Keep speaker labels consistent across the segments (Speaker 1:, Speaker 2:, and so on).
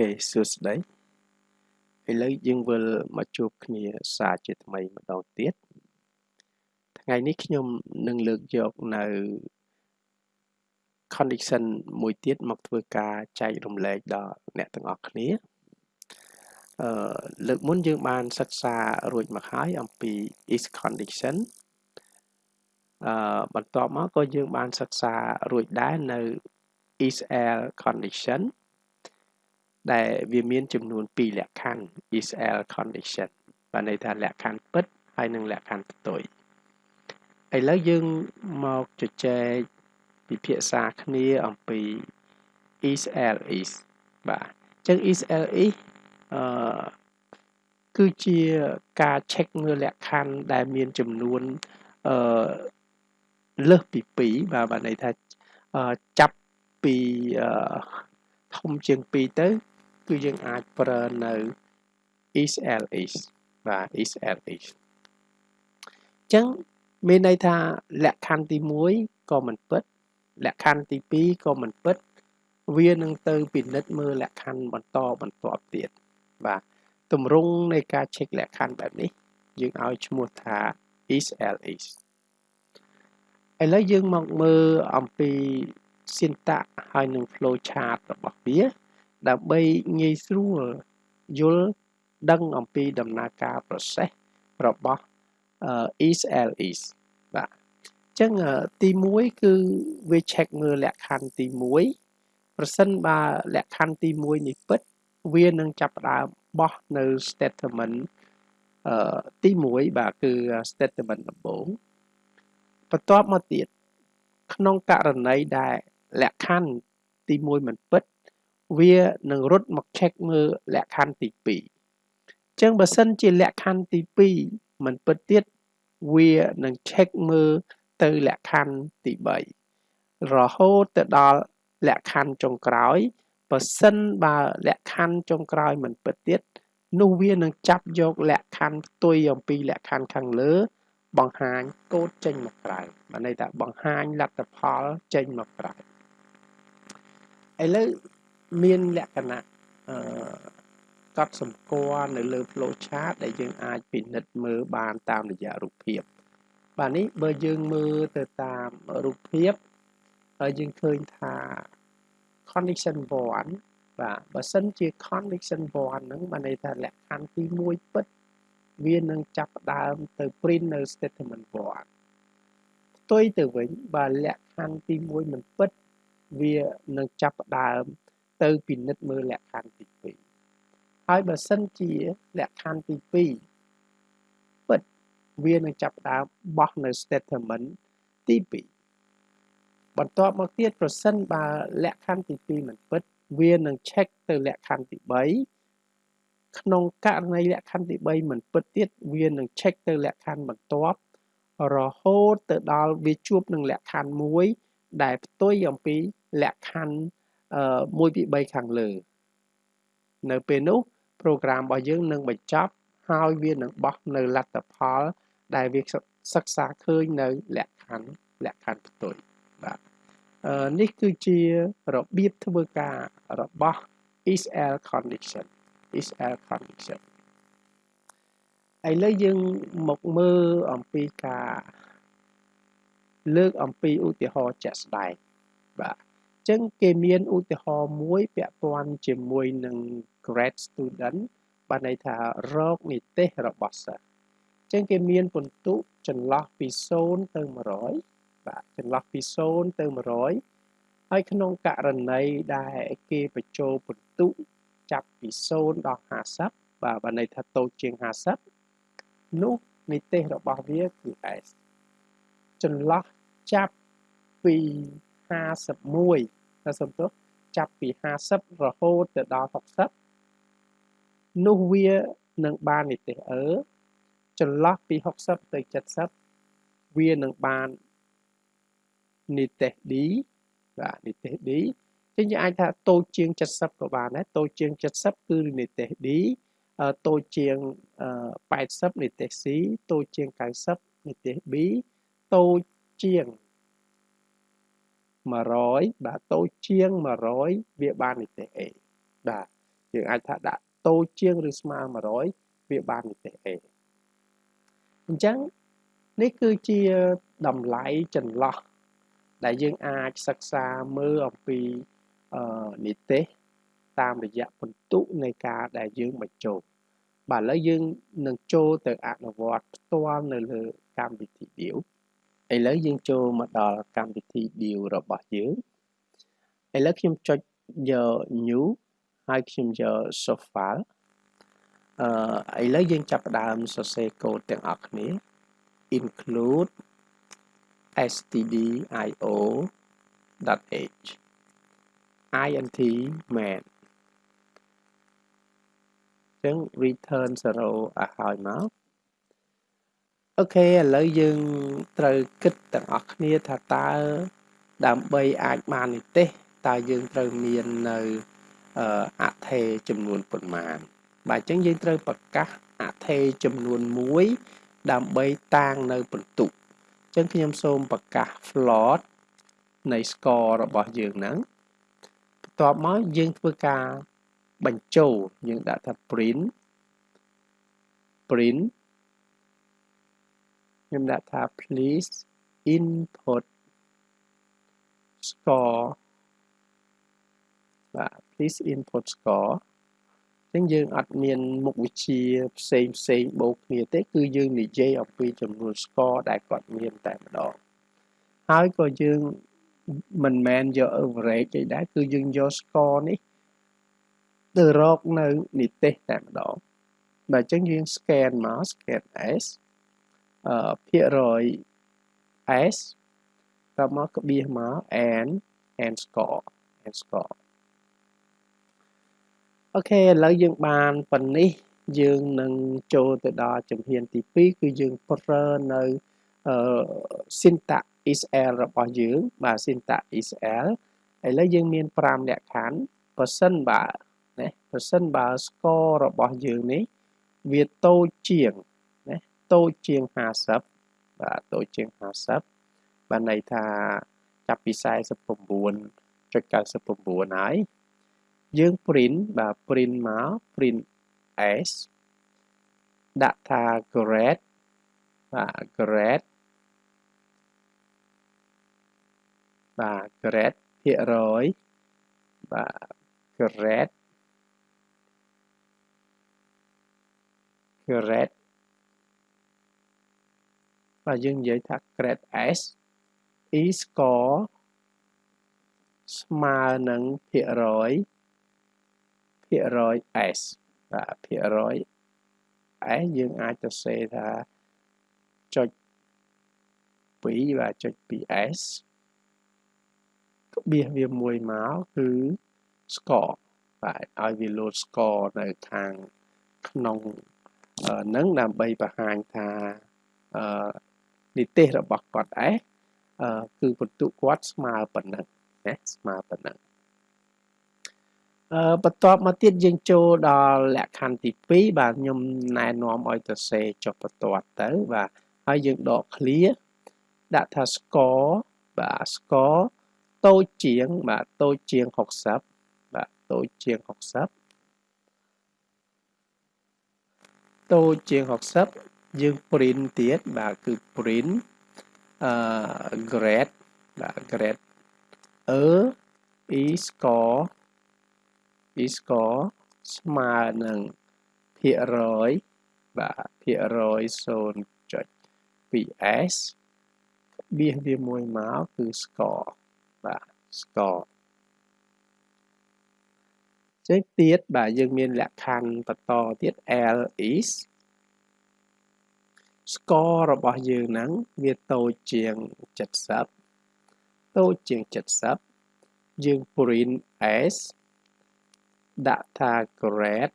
Speaker 1: ខេសួស្តីឥឡូវយើងវិលមកជួបគ្នាសារជាថ្មីម្ដងទៀតថ្ងៃនេះខ្ញុំនឹងលើកយកនៅ condition មួយទៀតមកធ្វើការចែករំលែកដល់អ្នកទាំងអស់គ្នាអឺលើកមុនយើងបានសិក្សារួចមកហើយអំពី is condition អឺបន្ទាប់មកក៏យើងបានសិក្សារួចដែរនៅ is else condition ដែលវាមានចំនួន2លក្ខខណ្ឌ is else condition បានន័យថាលក្ខខណ្ឌពិតហើយនិងលក្ខខណ្ឌផ្ទុយឥឡូវយើងមកជជែកពិភាក្សាគ្នាអំពី is else is បាទអញ្ចឹង is else is អឺគឺជាការ check មើលលក្ខខណ្ឌដែលមានចំនួនអឺលើសពី2បាទបានន័យថាចាប់ពីធំជាង2ទៅ គឺយើងអាចប្រើនៅ is ls បាទ is ls អញ្ចឹងមានន័យថាលក្ខខណ្ឌទី1ក៏មិនពិតលក្ខខណ្ឌទី2ក៏មិនពិត វានឹងទៅពិនិត្យមើលលក្ខខណ្ឌបន្តបន្ទាប់ទៀតបាទទម្រង់នៃការ check លក្ខខណ្ឌបែបនេះ យើងឲ្យឈ្មោះថា is ls ឥឡូវយើងមកមើលអំពី syntax ហើយនឹង flow chart របស់វា ដើម្បីងាយស្រួលយល់ដឹងអំពីដំណើរការ process របស់ is ls បាទអញ្ចឹងទី1គឺវា check មើលលក្ខខណ្ឌទី1ប្រសិនបើលក្ខខណ្ឌទី1នេះពិត វានឹងចាប់ផ្ដើមបោះនៅ statement អឺទី1បាទគឺ statement ដំបូងបន្ទាប់មកទៀតក្នុងករណីដែលលក្ខខណ្ឌទី1មិនពិត វានឹងរត់មក check មើលលក្ខខណ្ឌទី2អញ្ចឹងបើសិនជាលក្ខខណ្ឌទី2មិនពិតទៀតវានឹង check មើលទៅលក្ខខណ្ឌទី3រហូតទៅដល់លក្ខខណ្ឌចុងក្រោយបើសិនបើលក្ខខណ្ឌចុងក្រោយមិនពិតទៀតនោះវានឹងចាប់យកលក្ខខណ្ឌផ្ទុយអំពីលក្ខខណ្ឌខាងលើ បង្ហាញកូដចេញមកក្រៅបានន័យថាបង្ហាញលទ្ធផលចេញមកក្រៅឥឡូវ មានលក្ខណៈអឺកត់សម្គាល់នៅលើ flow chart ដែលយើងអាចពិនិត្យមើលបានតាមរយៈរូបភាព បាទនេះបើយើងមើលទៅតាមរូបភាពហើយយើងឃើញថា condition 1បាទបើសិនជា condition 1ហ្នឹងបានន័យថាលក្ខខណ្ឌទី1ពិតវានឹងចាប់ផ្ដើមទៅ print នៅ statement 1ផ្ទុយទៅវិញបើលក្ខខណ្ឌទី1មិនពិតវានឹងចាប់ផ្ដើម ទៅពិនិត្យមើលលក្ខខណ្ឌទី2ហើយបើសិនជាលក្ខខណ្ឌទី2ពិតវានឹងចាប់ផ្ដើមបោះនៅ statement ទី2បន្ទាប់មកទៀតប្រសិនបើលក្ខខណ្ឌទី2មិនពិត វានឹង check ទៅលក្ខខណ្ឌទី3ក្នុងករណីលក្ខខណ្ឌទី3មិនពិតទៀតវានឹង check ទៅលក្ខខណ្ឌបន្ទាប់រហូតទៅដល់វាជួបនឹងលក្ខខណ្ឌមួយដែលផ្ទុយអំពីលក្ខខណ្ឌ 1ពី3ខាងលើ នៅពេលនោះ program របស់យើងនឹងបញ្ចប់ហើយវានឹងបោះនៅលទ្ធផល ដែលវាសិក្សាឃើញនៅលក្ខខណ្ឌលក្ខខណ្ឌផ្ទុយបាទនេះគឺជារបៀបធ្វើការរបស់ is else condition is else condition ឥឡូវយើងមកមើលអំពីការលើកអំពីឧទាហរណ៍ជាក់ស្ដែងបាទ ចឹងគេមានឧទាហរណ៍មួយពាក់ព័ន្ធជាមួយនឹង grade student បានន័យថារោគនិទេសរបស់សិស្សចឹងគេមានពិន្ទុចន្លោះពី0ទៅ100បាទចន្លោះពី0ទៅ100ហើយក្នុងករណីដែលគេបញ្ចូលពិន្ទុចាប់ពី0ដល់50បាទបានន័យថាតូចជាង50នោះនិទេសរបស់វាគឺ S ចន្លោះចាប់ពី 51តែសំទោសចាប់ពី50រហូតទៅដល់60នោះវានឹងបាននិទេសអឺចន្លោះពី60ទៅ70វានឹងបាននិទេស D បាទនិទេស D ចឹងយើងអាចថាតូចជាង70ក៏បានដែរតូចជាង70គឺនិទេស D តូចជាង80និទេស C តូចជាង90និទេស B តូចជាង 100បាទតូចជាង100វាបាននិទេស A បាទយើងអាចថាដាក់តូចជាងឬស្មើ100វាបាននិទេស A អញ្ចឹងនេះគឺជាតម្លៃចន្លោះដែលយើងអាចសិក្សាមើលអំពីអឺនិទេសតាមរយៈពិន្ទុនៃការដែលយើងបញ្ចូលបាទឥឡូវយើងនឹងចូលទៅអនុវត្តផ្ទាល់នៅលើកម្មវិធី Deal ឥឡូវយើងចូលមកដល់កម្មវិធី Deal របស់យើងឥឡូវខ្ញុំចុចយក new ហើយខ្ញុំយក source file អឺឥឡូវយើងចាប់ផ្ដើមសរសេរកូដទាំងអស់គ្នា include stdio.h int main ចឹង return 0ឲ្យហើយមក អូខេឥឡូវយើងត្រូវគិតទាំងអស់គ្នាថាតើដើម្បីអាចបាននិទេសតើយើងត្រូវមាននៅអថេចំនួនប៉ុន្មាន បាទអញ្ចឹងយើងត្រូវប្រកាសអថេចំនួន1ដើម្បីតាងនៅពិន្ទុអញ្ចឹងខ្ញុំសូមប្រកាស float នៃ score របស់យើងហ្នឹងបន្ទាប់មកយើងធ្វើការបញ្ចូលយើងដាក់ថា print print ខ្ញុំដាក់ថា please input score បាទ please input score អញ្ចឹងយើងអត់មានមុខវិជ្ជាផ្សេងផ្សេងបូកគ្នាទេ គឺយើងនិយាយអំពីចំនួន score ដែលគាត់មានតែម្ដងហើយក៏យើងមិនមែនយក average ទេដែរគឺយើងយក score នេះទៅរកនៅនិទេសតែម្ដងបាទអញ្ចឹងយើង scan មក scan s អឺ ភាគរយ s តមកក្បៀសមក n n score n score អូខេឥឡូវយើងបានប៉ុណ្នេះយើងនឹងចូលទៅដល់ជំហានទី2គឺយើងប្រើនៅអឺ syntax isl របស់យើងបាទ syntax isl ឥឡូវយើងមាន5លក្ខខណ្ឌបើសិនបើណាបើសិនបើ score របស់យើងនេះវាតូចជាង ណាតូចជាង50បាទតូចជាង50បានន័យថាចាប់ពី49.99ហើយយើង print បាទ print មក print s ដាក់ថា grade បាទ grade បាទ grade ភាគរយបាទ grade grade បាទយើងនិយាយថា grade s e score ស្មើនឹងភាគរយភាគរយ s បាទភាគរយ s យើងអាចទៅសេថាចុច2បាទចុច 2s ក្បៀសវាមួយមកគឺ score បាទឲ្យវា load score នៅខាងក្នុងនឹងដើម្បីបង្ហាញថាអឺ និទេសរបស់គាត់ឯងគឺបន្ទុកគាត់ស្មើប៉ុណ្ណឹងណាស្មើប៉ុណ្ណឹងអឺបន្ទាប់មកទៀតយើងចូលដល់លក្ខខណ្ឌទី2បាទខ្ញុំណែនាំឲ្យទៅសេចុះបន្ទាត់ទៅបាទហើយយើងដក clear ដាក់ថា score បាទ score តូចជាងបាទតូចជាង60បាទតូចជាង60តូចជាង60 យើង print ទៀតបាទគឺ print អឺ grade បាទ grade e e score e score ស្មើនឹងភាគរយបាទភាគរយ 0.2s បៀសវាមួយមកគឺ score បាទ score ចេញទៀតបាទយើងមានលក្ខខណ្ឌបន្តទៀត L is score របស់យើងហ្នឹងវាតូចជាង70តូចជាង70យើង print s ដាក់ថា grade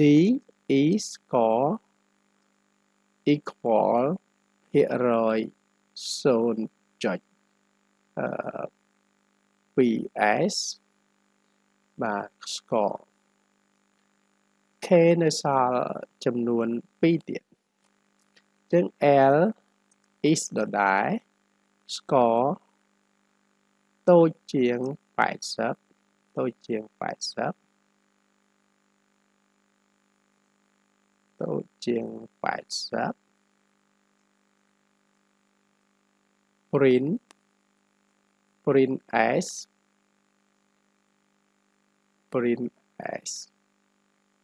Speaker 1: d is score equal ភាគរយ 0.2s បាទ score k នៅសល់ចំនួន2ទៀតអញ្ចឹង l is ដដែល score តូចជាង80តូចជាង80តូចជាង80 print print s print s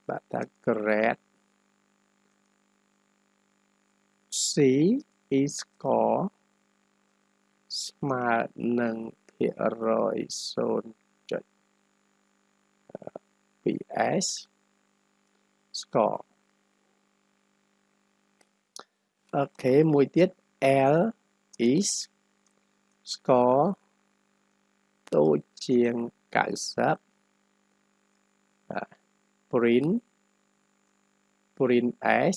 Speaker 1: បាទថា grade c is score ស្មើនឹងភាគរយ 0.2s score អូខេមួយទៀត L is score តូចជាង90 print print s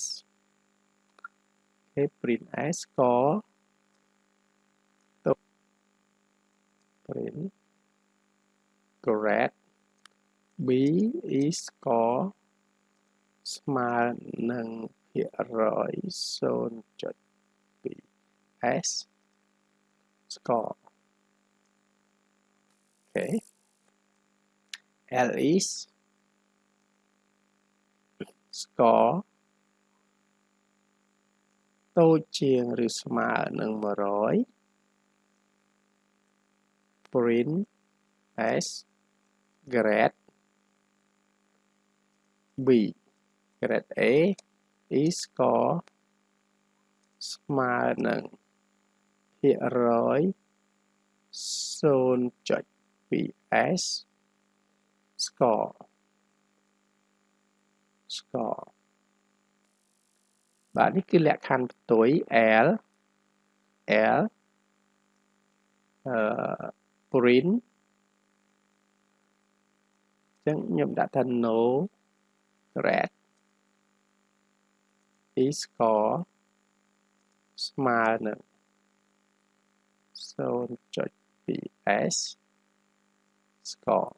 Speaker 1: គេ print s score តូច print grade b is score ស្មើនឹងភាគរយ0.2 s score okay L is score តូចជាងឬស្មើនឹង100 print s grade b grade a is score ស្មើនឹងភាគរយ 0.2s score score បាទនេះគឺលក្ខខណ្ឌផ្ទុយ L L អឺ print អញ្ចឹងខ្ញុំដាក់ថា no grade is score ស្មើនឹង 0.2s score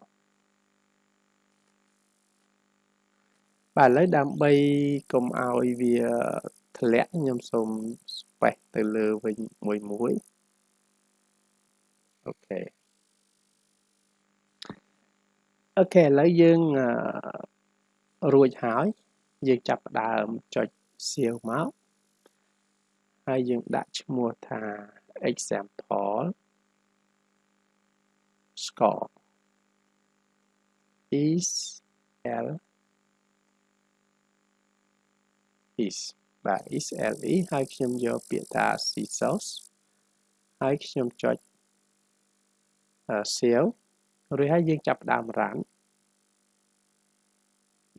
Speaker 1: បាទឥឡូវដើម្បីកុំឲ្យវាធ្លាក់ខ្ញុំសូម space ទៅលើវិញមួយមួយ OK OK ឥឡូវយើងរួចហើយយើងចាប់ផ្ដើមចុច save មកហើយយើងដាក់ឈ្មោះថា example score is l is បាទ is le ហើយខ្ញុំយកពាក្យថា scissors ហើយខ្ញុំចុច save រួចហើយយើងចាប់ផ្ដើម run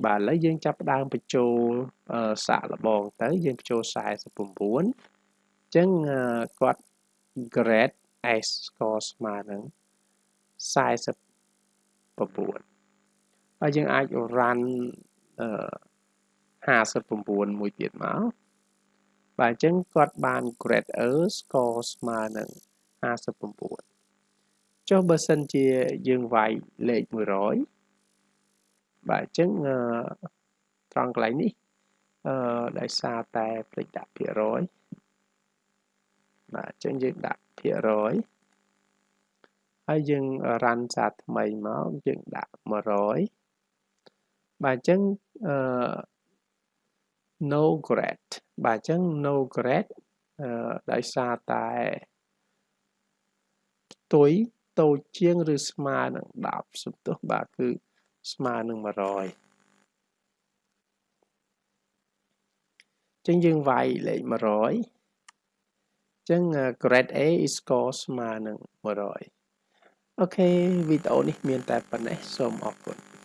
Speaker 1: បាទឥឡូវយើងចាប់ផ្ដើមបញ្ចូលសាកល្បងទៅយើងបញ្ចូល49អញ្ចឹងគាត់ grade s score ស្មើនឹង49ហើយយើងអាច run អឺ 59មួយទៀតមកបាទអញ្ចឹងគាត់បាន grade E score ស្មើនឹង59ចុះបើសិនជាយើងវាយលេខ100បាទអញ្ចឹងត្រង់កន្លែងនេះអឺដោយសារតែភ្លេចដាក់ភាគរយបាទអញ្ចឹងយើងដាក់ភាគរយហើយយើងរ៉ាន់សារថ្មីមកយើងដាក់100បាទអញ្ចឹងអឺ no grade បាទអញ្ចឹង no grade អឺដោយសារតែផ្ទុយតូចជាងឬស្មើនឹង10សំទោសបាទគឺស្មើនឹង100ចឹងយើងវាយលេខ100ចឹង grade A is score ស្មើនឹង100អូខេវីដេអូនេះមានតែប៉ុណ្ណេះសូមអរគុណ